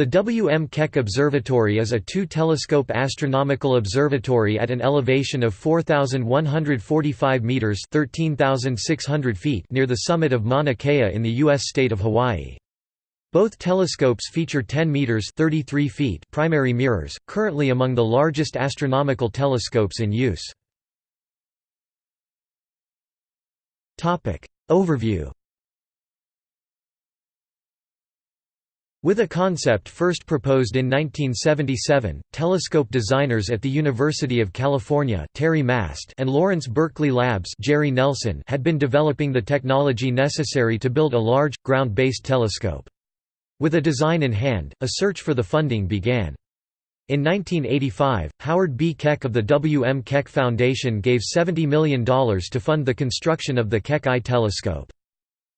The W. M. Keck Observatory is a two-telescope astronomical observatory at an elevation of 4,145 metres 13,600 feet near the summit of Mauna Kea in the U.S. state of Hawaii. Both telescopes feature 10 meters 33 feet primary mirrors, currently among the largest astronomical telescopes in use. Topic Overview With a concept first proposed in 1977, telescope designers at the University of California Terry Mast and Lawrence Berkeley Labs Jerry Nelson had been developing the technology necessary to build a large, ground-based telescope. With a design in hand, a search for the funding began. In 1985, Howard B. Keck of the W. M. Keck Foundation gave $70 million to fund the construction of the Keck I telescope.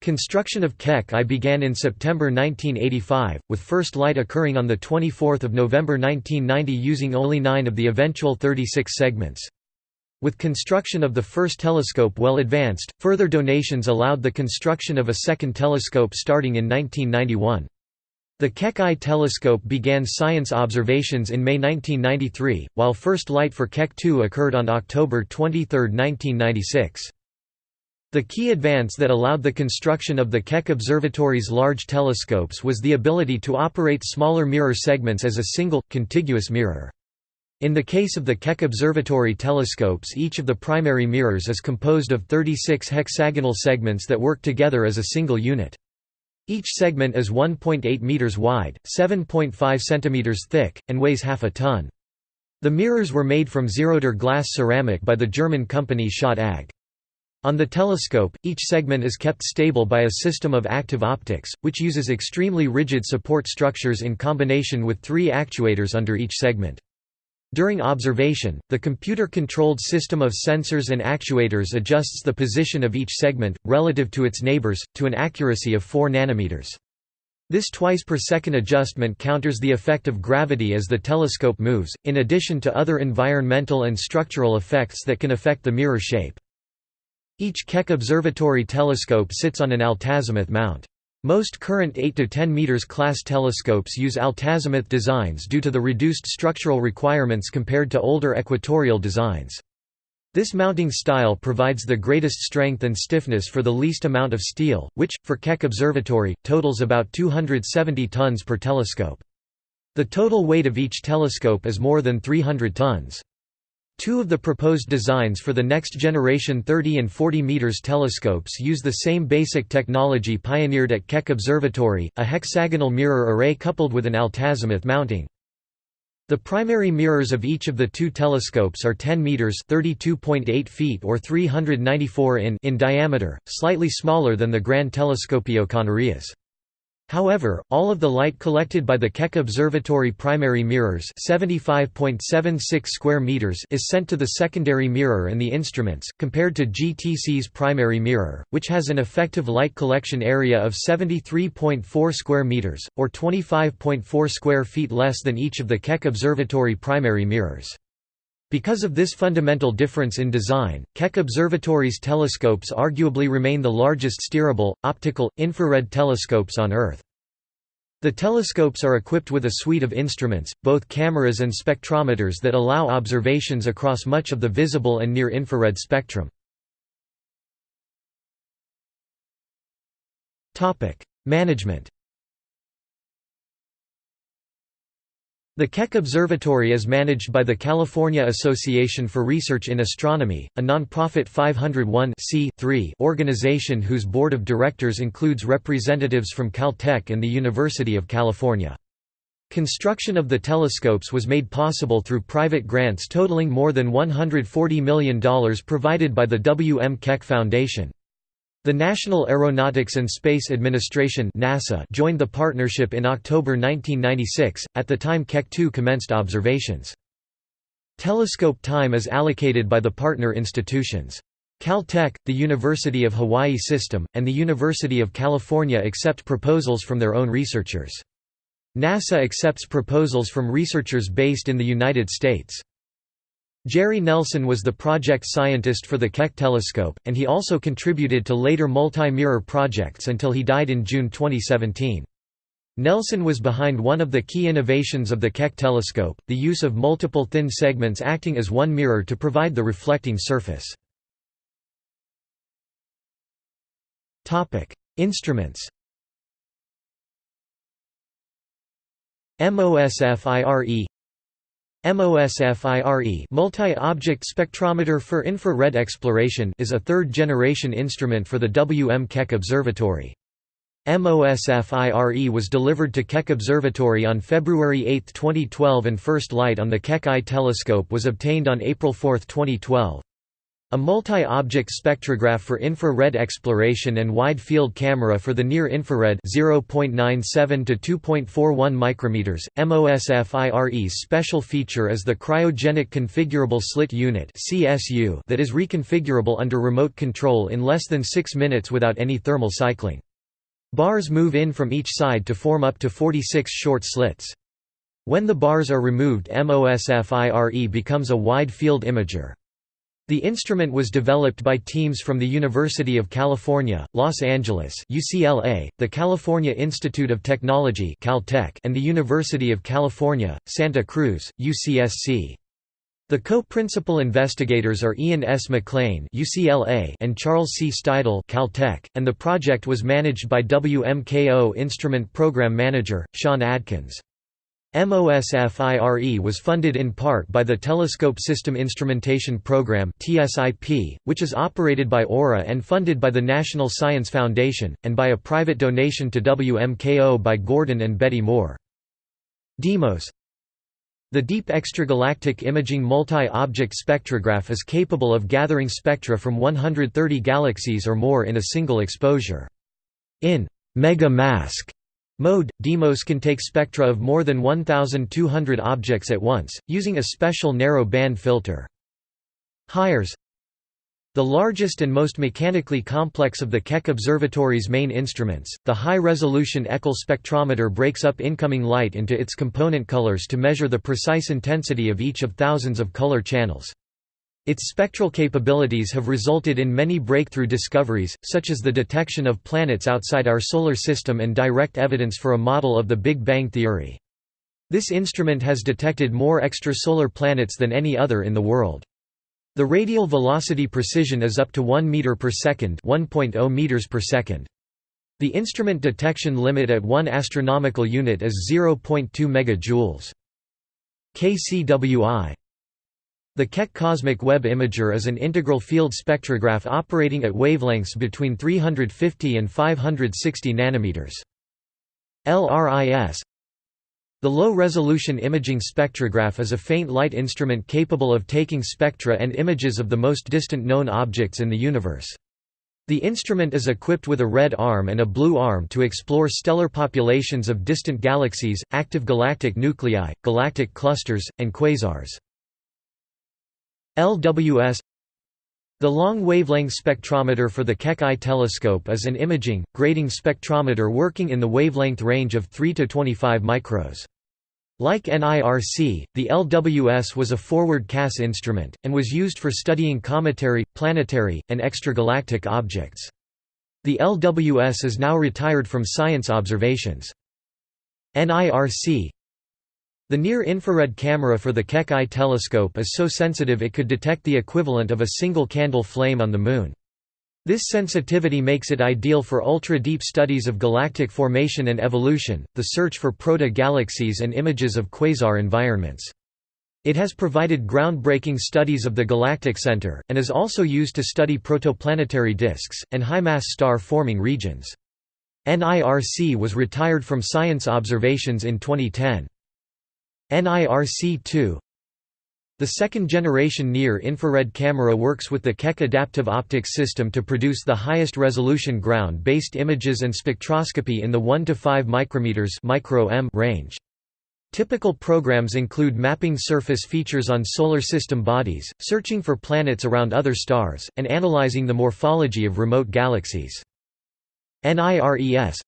Construction of Keck I began in September 1985, with first light occurring on 24 November 1990 using only nine of the eventual 36 segments. With construction of the first telescope well advanced, further donations allowed the construction of a second telescope starting in 1991. The Keck I telescope began science observations in May 1993, while first light for Keck II occurred on October 23, 1996. The key advance that allowed the construction of the Keck Observatory's large telescopes was the ability to operate smaller mirror segments as a single, contiguous mirror. In the case of the Keck Observatory telescopes each of the primary mirrors is composed of 36 hexagonal segments that work together as a single unit. Each segment is 1.8 meters wide, 7.5 centimeters thick, and weighs half a ton. The mirrors were made from Zerodur glass ceramic by the German company Schott AG. On the telescope, each segment is kept stable by a system of active optics, which uses extremely rigid support structures in combination with three actuators under each segment. During observation, the computer-controlled system of sensors and actuators adjusts the position of each segment, relative to its neighbors, to an accuracy of 4 nanometers. This twice per second adjustment counters the effect of gravity as the telescope moves, in addition to other environmental and structural effects that can affect the mirror shape. Each Keck observatory telescope sits on an altazimuth mount. Most current 8 to 10 meters class telescopes use altazimuth designs due to the reduced structural requirements compared to older equatorial designs. This mounting style provides the greatest strength and stiffness for the least amount of steel, which, for Keck Observatory, totals about 270 tons per telescope. The total weight of each telescope is more than 300 tons. Two of the proposed designs for the next generation 30 and 40 meters telescopes use the same basic technology pioneered at Keck Observatory, a hexagonal mirror array coupled with an altazimuth mounting. The primary mirrors of each of the two telescopes are 10 meters (32.8 feet or 394 in) in diameter, slightly smaller than the Gran Telescopio Canarias. However, all of the light collected by the Keck Observatory primary mirrors 75.76 square meters is sent to the secondary mirror and the instruments, compared to GTC's primary mirror, which has an effective light collection area of 73.4 square meters, or 25.4 square feet less than each of the Keck Observatory primary mirrors. Because of this fundamental difference in design, Keck Observatory's telescopes arguably remain the largest steerable, optical, infrared telescopes on Earth. The telescopes are equipped with a suite of instruments, both cameras and spectrometers that allow observations across much of the visible and near-infrared spectrum. Management The Keck Observatory is managed by the California Association for Research in Astronomy, a nonprofit 501 organization whose board of directors includes representatives from Caltech and the University of California. Construction of the telescopes was made possible through private grants totaling more than $140 million provided by the W. M. Keck Foundation. The National Aeronautics and Space Administration NASA joined the partnership in October 1996, at the time Keck 2 commenced observations. Telescope time is allocated by the partner institutions. Caltech, the University of Hawaii System, and the University of California accept proposals from their own researchers. NASA accepts proposals from researchers based in the United States. Jerry Nelson was the project scientist for the Keck telescope, and he also contributed to later multi-mirror projects until he died in June 2017. Nelson was behind one of the key innovations of the Keck telescope, the use of multiple thin segments acting as one mirror to provide the reflecting surface. Instruments MOSFIRE MOSFIRE Multi-Object Spectrometer for Infrared Exploration is a third-generation instrument for the W. M. Keck Observatory. MOSFIRE was delivered to Keck Observatory on February 8, 2012 and first light on the Keck I telescope was obtained on April 4, 2012. A multi-object spectrograph for infrared exploration and wide-field camera for the near-infrared (0.97 to 2.41 micrometers). MOSFIRE's special feature is the cryogenic configurable slit unit (CSU) that is reconfigurable under remote control in less than 6 minutes without any thermal cycling. Bars move in from each side to form up to 46 short slits. When the bars are removed MOSFIRE becomes a wide-field imager. The instrument was developed by teams from the University of California, Los Angeles UCLA, the California Institute of Technology Caltech, and the University of California, Santa Cruz, UCSC. The co-principal investigators are Ian S. McLean UCLA and Charles C. Steidel Caltech, and the project was managed by WMKO Instrument Program Manager, Sean Adkins. MOSFIRE was funded in part by the Telescope System Instrumentation Program which is operated by AURA and funded by the National Science Foundation, and by a private donation to WMKO by Gordon and Betty Moore. DEIMOS The Deep Extragalactic Imaging Multi-Object Spectrograph is capable of gathering spectra from 130 galaxies or more in a single exposure. In mega mask Mode – DEIMOS can take spectra of more than 1,200 objects at once, using a special narrow band filter. HIRES The largest and most mechanically complex of the Keck Observatory's main instruments, the high-resolution Echelle spectrometer breaks up incoming light into its component colors to measure the precise intensity of each of thousands of color channels. Its spectral capabilities have resulted in many breakthrough discoveries, such as the detection of planets outside our Solar System and direct evidence for a model of the Big Bang theory. This instrument has detected more extrasolar planets than any other in the world. The radial velocity precision is up to 1 meter per second, 1.0 meters per second. The instrument detection limit at 1 astronomical unit is 0.2 megajoules. KCWI the Keck Cosmic Web Imager is an integral field spectrograph operating at wavelengths between 350 and 560 nanometers. LRIS The low-resolution imaging spectrograph is a faint light instrument capable of taking spectra and images of the most distant known objects in the universe. The instrument is equipped with a red arm and a blue arm to explore stellar populations of distant galaxies, active galactic nuclei, galactic clusters, and quasars. LWS The long wavelength spectrometer for the Keck I telescope is an imaging, grating spectrometer working in the wavelength range of 3 to 25 micros. Like NIRC, the LWS was a forward CAS instrument, and was used for studying cometary, planetary, and extragalactic objects. The LWS is now retired from science observations. NIRC the near-infrared camera for the Keck I telescope is so sensitive it could detect the equivalent of a single candle flame on the Moon. This sensitivity makes it ideal for ultra-deep studies of galactic formation and evolution, the search for proto-galaxies and images of quasar environments. It has provided groundbreaking studies of the galactic center, and is also used to study protoplanetary disks, and high-mass star-forming regions. NIRC was retired from science observations in 2010. NIRC-2 The second-generation near-infrared camera works with the Keck adaptive optics system to produce the highest resolution ground-based images and spectroscopy in the 1 to 5 micrometers range. Typical programs include mapping surface features on solar system bodies, searching for planets around other stars, and analyzing the morphology of remote galaxies. NIRES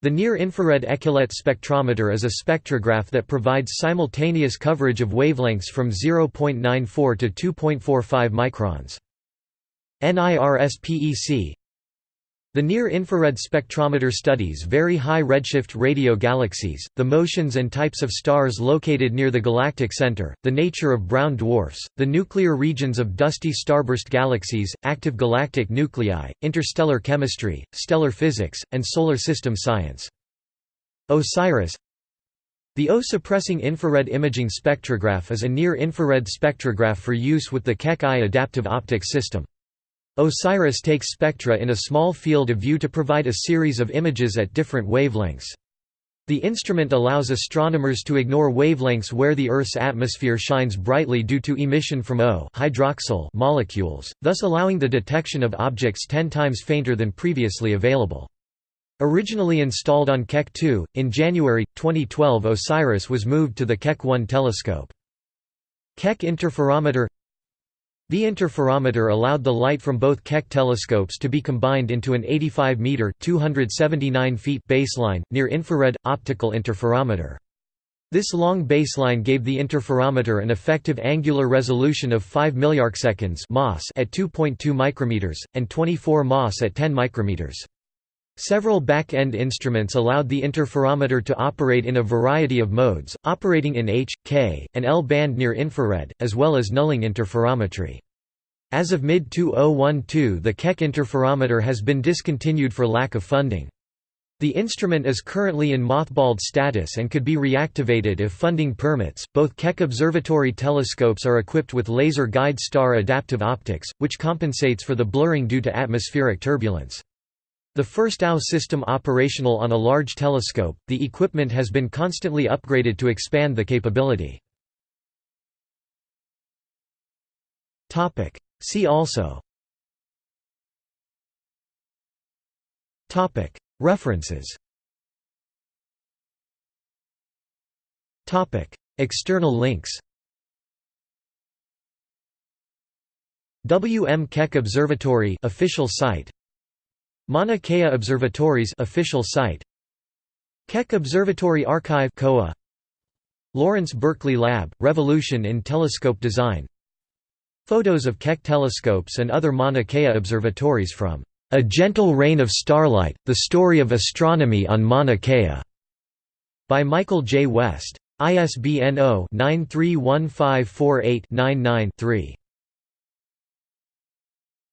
the near-infrared Echellette spectrometer is a spectrograph that provides simultaneous coverage of wavelengths from 0.94 to 2.45 microns. NIRSPEC The near-infrared spectrometer studies very high redshift radio galaxies, the motions and types of stars located near the galactic center, the nature of brown dwarfs, the nuclear regions of dusty starburst galaxies, active galactic nuclei, interstellar chemistry, stellar physics, and solar system science. OSIRIS The O-suppressing infrared imaging spectrograph is a near-infrared spectrograph for use with the Keck-I adaptive optics system. OSIRIS takes spectra in a small field of view to provide a series of images at different wavelengths. The instrument allows astronomers to ignore wavelengths where the Earth's atmosphere shines brightly due to emission from O hydroxyl molecules, thus allowing the detection of objects 10 times fainter than previously available. Originally installed on Keck 2, in January, 2012 OSIRIS was moved to the Keck 1 telescope. Keck interferometer the interferometer allowed the light from both Keck telescopes to be combined into an 85-meter (279 feet) baseline, near-infrared, optical interferometer. This long baseline gave the interferometer an effective angular resolution of 5 milliarcseconds at 2.2 micrometers, and 24 MOS at 10 micrometers. Several back-end instruments allowed the interferometer to operate in a variety of modes, operating in H, K, and L band near infrared, as well as nulling interferometry. As of mid-2012 the Keck interferometer has been discontinued for lack of funding. The instrument is currently in mothballed status and could be reactivated if funding permits. Both Keck observatory telescopes are equipped with laser guide star adaptive optics, which compensates for the blurring due to atmospheric turbulence. The first AO system operational on a large telescope, the equipment has been constantly upgraded to expand the capability. See also References External links W. M. Keck Observatory official site Mauna Kea Observatories official site Keck Observatory Archive COA Lawrence Berkeley Lab Revolution in Telescope Design Photos of Keck telescopes and other Mauna Kea observatories from A Gentle Rain of Starlight, The Story of Astronomy on Mauna Kea by Michael J. West. ISBN 0-931548-99-3.